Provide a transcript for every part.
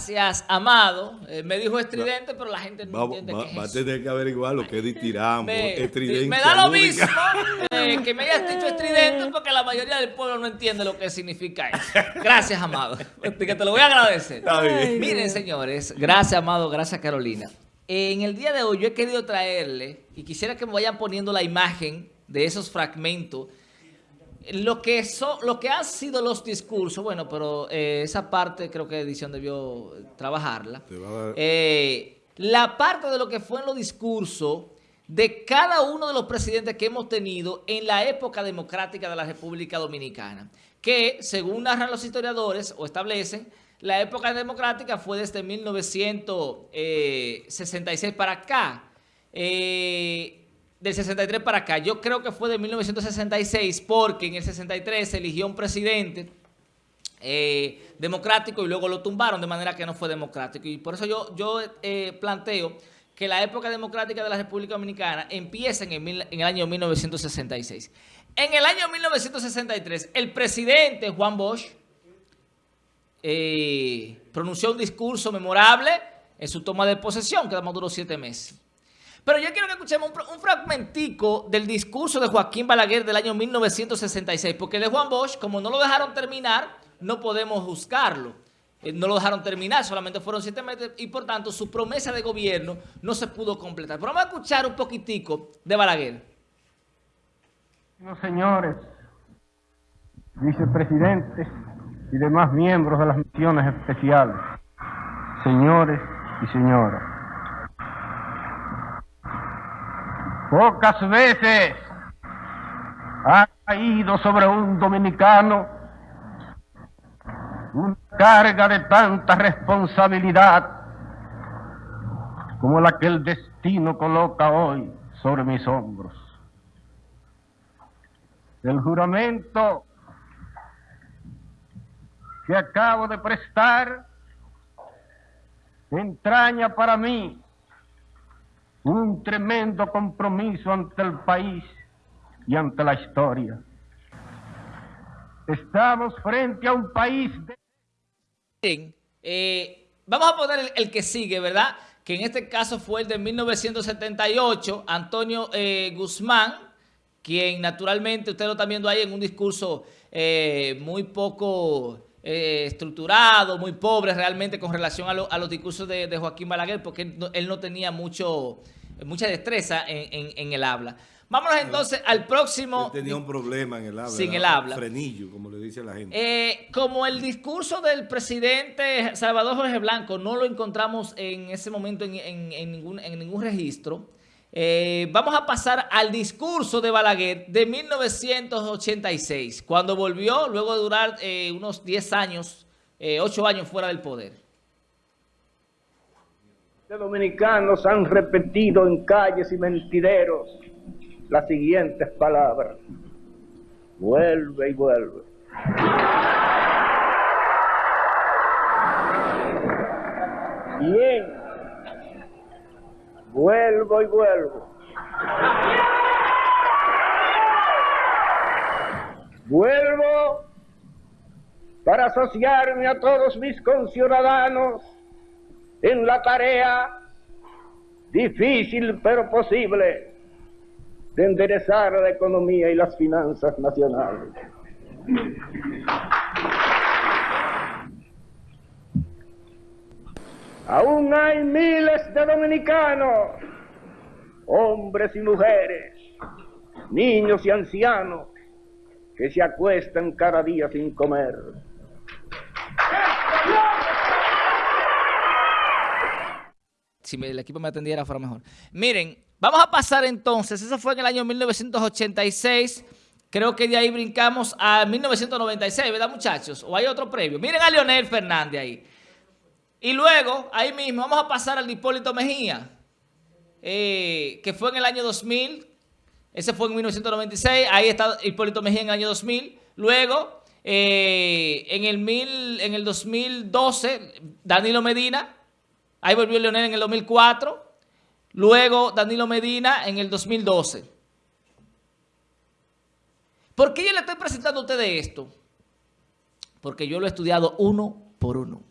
Gracias, Amado. Eh, me dijo estridente, pero la gente no entiende va, qué es Va a tener que averiguar lo que es ditiramo, Me, estridente. me da lo mismo eh, que me hayas dicho estridente porque la mayoría del pueblo no entiende lo que significa eso. Gracias, Amado. Que te lo voy a agradecer. Está bien. Miren, señores, gracias, Amado, gracias, Carolina. En el día de hoy yo he querido traerle, y quisiera que me vayan poniendo la imagen de esos fragmentos, lo que, son, lo que han sido los discursos, bueno, pero eh, esa parte creo que edición debió trabajarla. Eh, la parte de lo que fue en los discursos de cada uno de los presidentes que hemos tenido en la época democrática de la República Dominicana, que según narran los historiadores o establecen, la época democrática fue desde 1966 para acá. Eh, del 63 para acá. Yo creo que fue de 1966 porque en el 63 se eligió un presidente eh, democrático y luego lo tumbaron de manera que no fue democrático. Y por eso yo, yo eh, planteo que la época democrática de la República Dominicana empieza en el, en el año 1966. En el año 1963, el presidente Juan Bosch eh, pronunció un discurso memorable en su toma de posesión, que además duró siete meses. Pero yo quiero que escuchemos un, un fragmentico del discurso de Joaquín Balaguer del año 1966, porque de Juan Bosch, como no lo dejaron terminar, no podemos juzgarlo. Eh, No lo dejaron terminar, solamente fueron siete meses y por tanto su promesa de gobierno no se pudo completar. Pero vamos a escuchar un poquitico de Balaguer. Señores, vicepresidentes y demás miembros de las misiones especiales, señores y señoras. Pocas veces ha caído sobre un dominicano una carga de tanta responsabilidad como la que el destino coloca hoy sobre mis hombros. El juramento que acabo de prestar entraña para mí un tremendo compromiso ante el país y ante la historia. Estamos frente a un país de... Eh, vamos a poner el, el que sigue, ¿verdad? Que en este caso fue el de 1978, Antonio eh, Guzmán, quien naturalmente, usted lo está viendo ahí en un discurso eh, muy poco eh, estructurado, muy pobre realmente con relación a, lo- a los discursos de, de Joaquín Balaguer, porque él no, él no tenía mucho, mucha destreza en, en- en el habla. Vámonos entonces al próximo... Él tenía un problema en el habla. Sin el habla. Frenillo, como le dice la gente. Eh, como el discurso del presidente Salvador Jorge Blanco no lo encontramos en ese momento en, en- en ningún, en ningún registro, eh, vamos a pasar al discurso de Balaguer de 1986, cuando volvió luego de durar eh, unos 10 años, 8 años fuera del poder. de dominicanos han repetido en calles y mentideros las siguientes palabras. Vuelve y vuelve. Bien. Vuelvo y vuelvo. Vuelvo para asociarme a todos mis conciudadanos en la tarea difícil pero posible de enderezar la economía y las finanzas nacionales. Aún hay miles de dominicanos, hombres y mujeres, niños y ancianos, que se acuestan cada día sin comer. Si el equipo me atendiera fuera mejor. Miren, vamos a pasar entonces, eso fue en el año 1986, creo que de ahí brincamos a 1996, ¿verdad muchachos? ¿O hay otro previo? Miren a Leonel Fernández ahí. Y luego, ahí mismo, vamos a pasar al Hipólito Mejía, eh, que fue en el año 2000, ese fue en 1996, ahí está Hipólito Mejía en el año 2000. Luego, eh, en, el en el 2012, Danilo Medina, ahí volvió Leonel en el 2004. Luego, Danilo Medina en el 2012. ¿Por qué yo le estoy presentando a ustedes esto? Porque yo lo he estudiado uno por uno.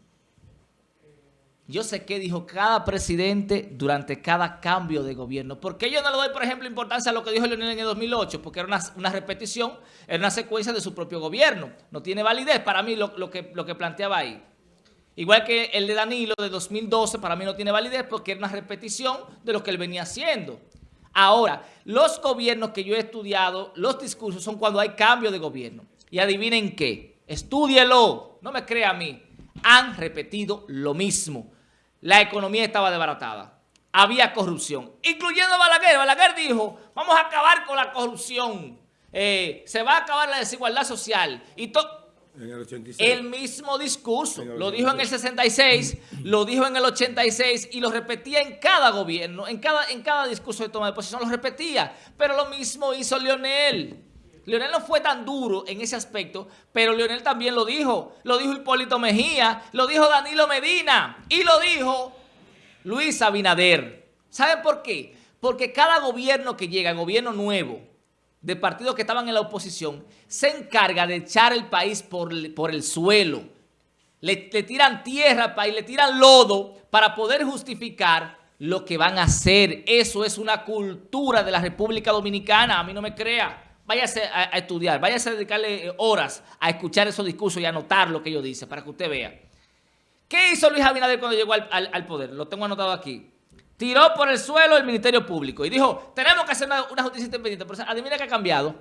Yo sé qué dijo cada presidente durante cada cambio de gobierno. Porque yo no le doy, por ejemplo, importancia a lo que dijo Leonel en el 2008, porque era una, repetición, era una secuencia de su propio gobierno. No tiene validez para mí lo, que, lo que planteaba ahí. Igual que el de Danilo de 2012, para mí no tiene validez porque era una repetición de lo que él venía haciendo. Ahora, los gobiernos que yo he estudiado, los discursos son cuando hay cambio de gobierno. Y adivinen qué, estúdielo, no me crea a mí, han repetido lo mismo la economía estaba desbaratada. Había corrupción, incluyendo Balaguer. Balaguer dijo, vamos a acabar con la corrupción. Eh, se va a acabar la desigualdad social. Y el, el mismo discurso. lo dijo en el 66, lo dijo en el 86 y lo repetía en cada gobierno, en cada, en cada discurso de toma de posición, lo repetía. Pero lo mismo hizo Leonel. Leonel no fue tan duro en ese aspecto, pero Leonel también lo dijo. Lo dijo Hipólito Mejía, lo dijo Danilo Medina y lo dijo Luis Abinader. ¿Saben por qué? Porque cada gobierno que llega, gobierno nuevo, de partidos que estaban en la oposición, se encarga de echar el país por, por el suelo. Le, le tiran tierra al país, le tiran lodo para poder justificar lo que van a hacer. Eso es una cultura de la República Dominicana, a mí no me crea váyase a, estudiar, váyase a dedicarle eh, horas a escuchar esos discursos y a anotar lo que ellos dicen para que usted vea. ¿Qué hizo Luis Abinader cuando llegó al, poder? Lo tengo anotado aquí. Tiró por el suelo el Ministerio Público y dijo, tenemos que hacer una, justicia independiente. Pero adivina qué ha cambiado.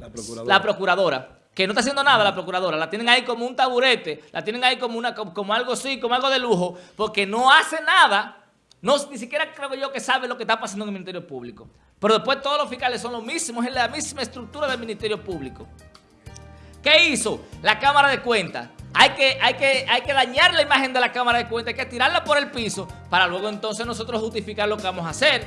La procuradora. La procuradora. Que no está haciendo nada la procuradora. La tienen ahí como un taburete. La tienen ahí como, una, como algo así, como algo de lujo. Porque no hace nada. No, ni siquiera creo yo que sabe lo que está pasando en el Ministerio Público. Pero después todos los fiscales son los mismos, es la misma estructura del Ministerio Público. ¿Qué hizo? La Cámara de Cuentas. Hay que, hay, que, hay que dañar la imagen de la Cámara de Cuentas, hay que tirarla por el piso para luego entonces nosotros justificar lo que vamos a hacer.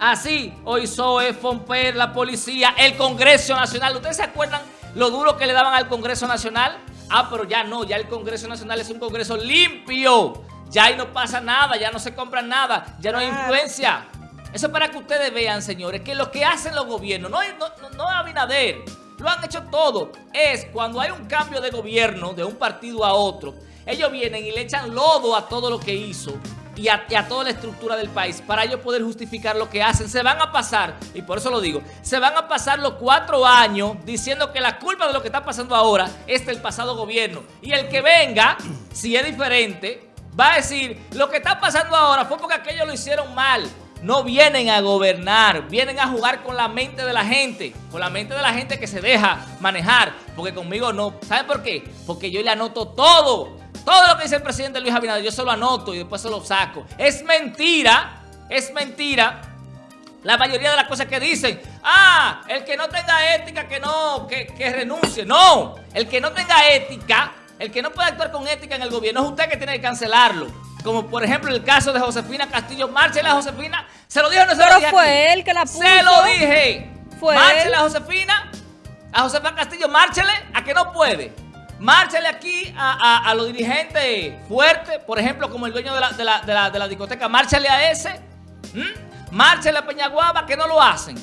Así, hoy SOE, FOMPER, la policía, el Congreso Nacional. ¿Ustedes se acuerdan lo duro que le daban al Congreso Nacional? Ah, pero ya no, ya el Congreso Nacional es un Congreso limpio. Ya ahí no pasa nada, ya no se compra nada, ya no hay influencia. Eso es para que ustedes vean, señores, que lo que hacen los gobiernos, no, no, no Abinader, lo han hecho todo, es cuando hay un cambio de gobierno de un partido a otro, ellos vienen y le echan lodo a todo lo que hizo y a, toda la estructura del país para ellos poder justificar lo que hacen. Se van a pasar, y por eso lo digo, se van a pasar los cuatro años diciendo que la culpa de lo que está pasando ahora es del pasado gobierno. Y el que venga, si es diferente, va a decir, lo que está pasando ahora fue porque aquellos lo hicieron mal no vienen a gobernar, vienen a jugar con la mente de la gente, con la mente de la gente que se deja manejar, porque conmigo no. ¿Saben por qué? Porque yo le anoto todo, todo lo que dice el presidente Luis Abinader, yo se lo anoto y después se lo saco. Es mentira, es mentira. La mayoría de las cosas que dicen, ah, el que no tenga ética, que no, que, que renuncie. No, el que no tenga ética, el que no pueda actuar con ética en el gobierno, es usted que tiene que cancelarlo. Como por ejemplo el caso de Josefina Castillo. Márchela a Josefina. ¿Se lo dije o no se Pero lo dije fue él que la puso. Se lo dije. Fue Márchela a Josefina. A Josefina Castillo, márchele a que no puede. Márchele aquí a, los dirigentes fuertes, por ejemplo, como el dueño de la, de la, de la, de la discoteca. Márchele a ese. Márchele a Peñaguaba, que no lo hacen.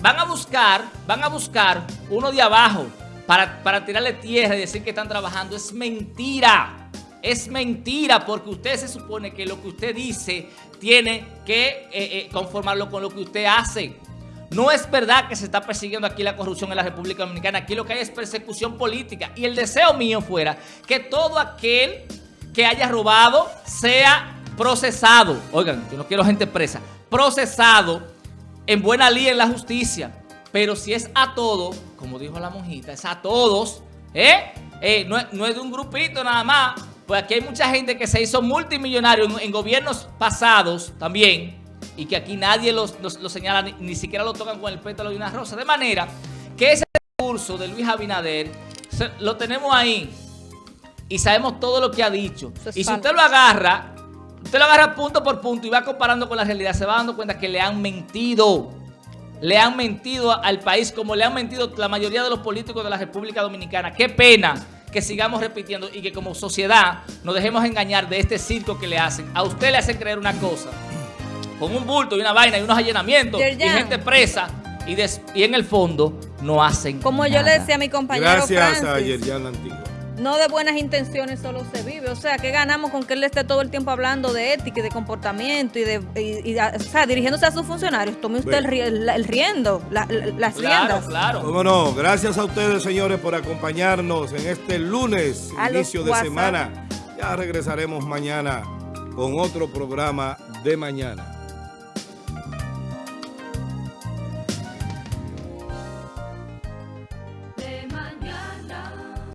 Van a buscar, van a buscar uno de abajo para, para tirarle tierra y decir que están trabajando. Es mentira. Es mentira porque usted se supone que lo que usted dice tiene que eh, eh, conformarlo con lo que usted hace. No es verdad que se está persiguiendo aquí la corrupción en la República Dominicana. Aquí lo que hay es persecución política. Y el deseo mío fuera que todo aquel que haya robado sea procesado. Oigan, yo no quiero gente presa. Procesado en buena ley en la justicia. Pero si es a todo, como dijo la monjita, es a todos, ¿eh? no es de un grupito nada más. Pues aquí hay mucha gente que se hizo multimillonario en, gobiernos pasados también y que aquí nadie los, señala, ni, siquiera lo tocan con el pétalo de una rosa. De manera que ese discurso de Luis Abinader lo tenemos ahí y sabemos todo lo que ha dicho. y si usted lo agarra, usted lo agarra punto por punto y va comparando con la realidad, se va dando cuenta que le han mentido. Le han mentido al país como le han mentido la mayoría de los políticos de la República Dominicana. Qué pena que sigamos repitiendo y que como sociedad nos dejemos engañar de este circo que le hacen. A usted le hacen creer una cosa, con un bulto y una vaina y unos allanamientos y gente presa y, y, en el fondo no hacen Como yo le decía a mi compañero Gracias a Yerjan Antigua. No de buenas intenciones solo se vive. O sea, ¿qué ganamos con que él esté todo el tiempo hablando de ética y de comportamiento y de, y, y, o sea, dirigiéndose a sus funcionarios? Tome usted el, el, el, riendo, la, las claro, riendas. Claro, ¿Cómo no? Gracias a ustedes, señores, por acompañarnos en este lunes, A inicio de WhatsApp. semana. Ya regresaremos mañana con otro programa de mañana.